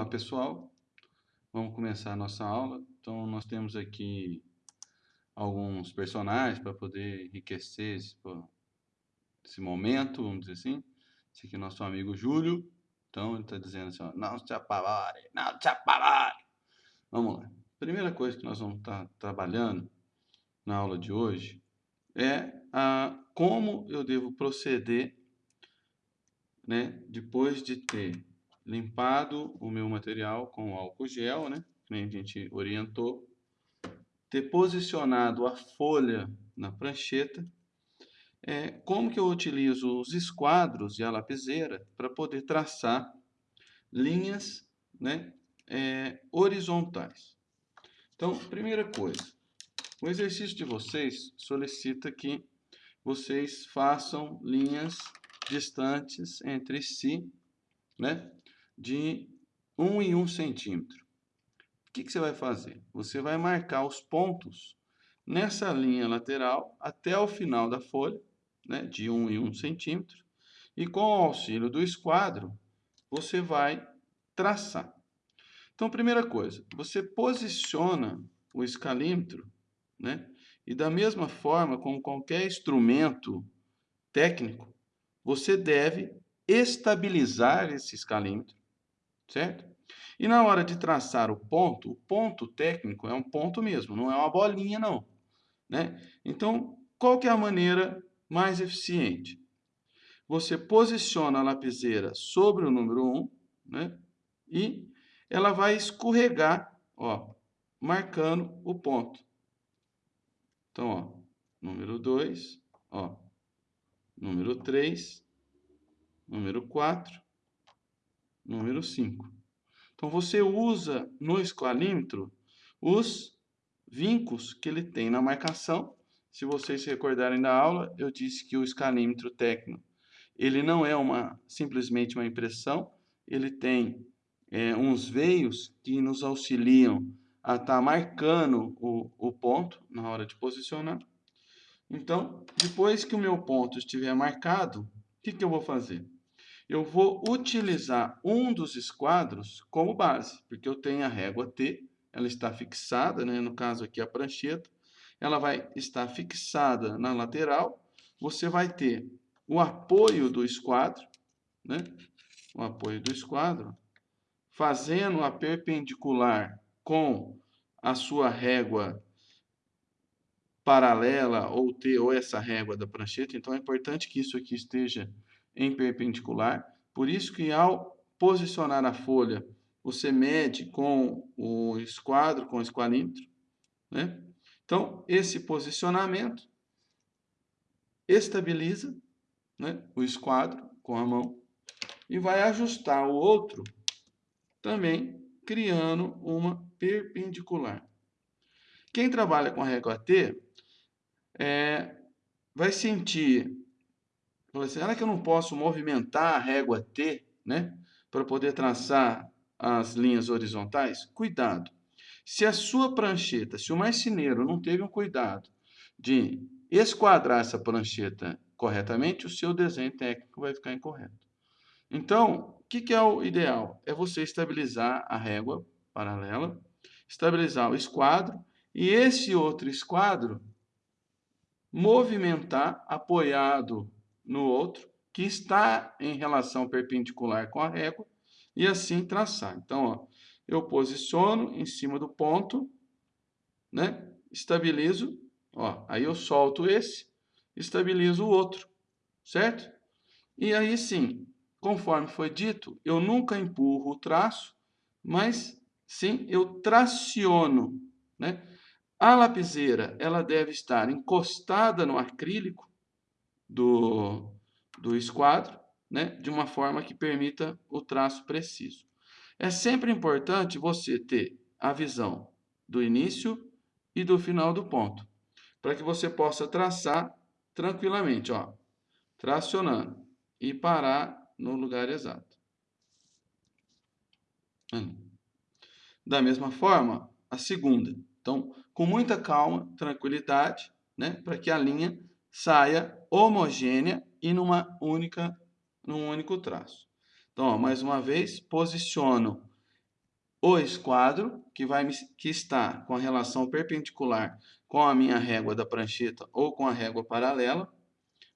Olá pessoal, vamos começar a nossa aula. Então nós temos aqui alguns personagens para poder enriquecer esse, esse, momento, vamos dizer assim. Esse aqui é nosso amigo Júlio. Então ele está dizendo assim, ó, não se apavore, não se apavore. Vamos lá. Primeira coisa que nós vamos estar tá trabalhando na aula de hoje é a, como eu devo proceder né, depois de ter limpado o meu material com álcool gel, né? Que a gente orientou. Ter posicionado a folha na prancheta. É, como que eu utilizo os esquadros e a lapiseira para poder traçar linhas né, é, horizontais. Então, primeira coisa, o exercício de vocês solicita que vocês façam linhas distantes entre si, né? De 1 em 1 centímetro. O que, que você vai fazer? Você vai marcar os pontos nessa linha lateral até o final da folha, né, de 1 em 1 centímetro, e com o auxílio do esquadro, você vai traçar. Então, primeira coisa, você posiciona o escalímetro, né, e da mesma forma, com qualquer instrumento técnico, você deve estabilizar esse escalímetro certo? E na hora de traçar o ponto, o ponto técnico é um ponto mesmo, não é uma bolinha não, né? Então, qual que é a maneira mais eficiente? Você posiciona a lapiseira sobre o número 1, né? E ela vai escorregar, ó, marcando o ponto. Então, ó, número 2, ó, número 3, número 4, número 5. Então, você usa no esqualímetro os vincos que ele tem na marcação. Se vocês se recordarem da aula, eu disse que o escalímetro técnico, ele não é uma, simplesmente uma impressão, ele tem é, uns veios que nos auxiliam a estar tá marcando o, o ponto na hora de posicionar. Então, depois que o meu ponto estiver marcado, o que, que eu vou fazer? Eu vou utilizar um dos esquadros como base, porque eu tenho a régua T, ela está fixada, né? no caso aqui a prancheta, ela vai estar fixada na lateral, você vai ter o apoio do esquadro, né? o apoio do esquadro, fazendo a perpendicular com a sua régua paralela ou T ou essa régua da prancheta, então é importante que isso aqui esteja em perpendicular. Por isso que ao posicionar a folha, você mede com o esquadro, com o esqualímetro. Né? Então, esse posicionamento estabiliza né, o esquadro com a mão e vai ajustar o outro também criando uma perpendicular. Quem trabalha com a régua T é, vai sentir será que eu não posso movimentar a régua T, né? Para poder traçar as linhas horizontais? Cuidado. Se a sua prancheta, se o marceneiro não teve um cuidado de esquadrar essa prancheta corretamente, o seu desenho técnico vai ficar incorreto. Então, o que, que é o ideal? É você estabilizar a régua paralela, estabilizar o esquadro e esse outro esquadro movimentar apoiado no outro, que está em relação perpendicular com a régua, e assim traçar. Então, ó, eu posiciono em cima do ponto, né? estabilizo, ó, aí eu solto esse, estabilizo o outro, certo? E aí sim, conforme foi dito, eu nunca empurro o traço, mas sim eu traciono, né? A lapiseira, ela deve estar encostada no acrílico, do, do esquadro, né, de uma forma que permita o traço preciso. É sempre importante você ter a visão do início e do final do ponto, para que você possa traçar tranquilamente, ó, tracionando e parar no lugar exato. Da mesma forma, a segunda. Então, com muita calma, tranquilidade, né, para que a linha saia homogênea e numa única, num único traço. Então, ó, mais uma vez, posiciono o esquadro, que, vai, que está com a relação perpendicular com a minha régua da prancheta ou com a régua paralela.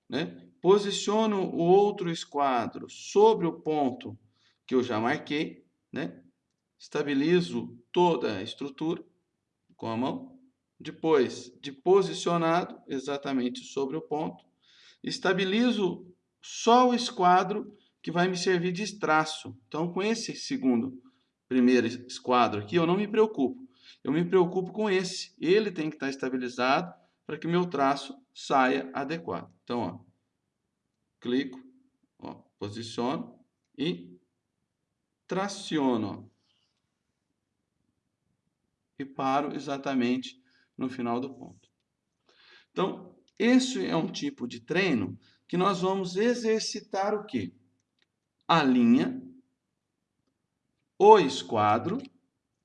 Né? Posiciono o outro esquadro sobre o ponto que eu já marquei. Né? Estabilizo toda a estrutura com a mão. Depois, de posicionado exatamente sobre o ponto, estabilizo só o esquadro que vai me servir de traço. Então, com esse segundo primeiro esquadro aqui, eu não me preocupo. Eu me preocupo com esse. Ele tem que estar estabilizado para que meu traço saia adequado. Então, ó, clico, ó, posiciono e traciono. Ó, e paro exatamente no final do ponto. Então, esse é um tipo de treino que nós vamos exercitar o quê? A linha o esquadro,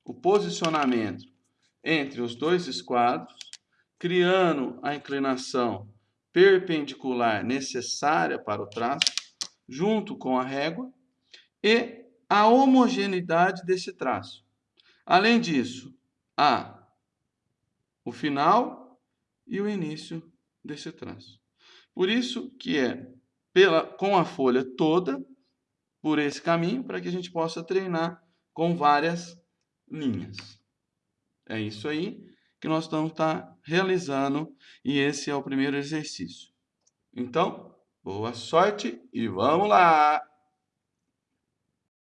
o posicionamento entre os dois esquadros, criando a inclinação perpendicular necessária para o traço, junto com a régua, e a homogeneidade desse traço. Além disso, há o final e o início desse traço. Por isso que é pela, com a folha toda, por esse caminho, para que a gente possa treinar com várias linhas. É isso aí que nós estamos tá realizando e esse é o primeiro exercício. Então, boa sorte e vamos lá!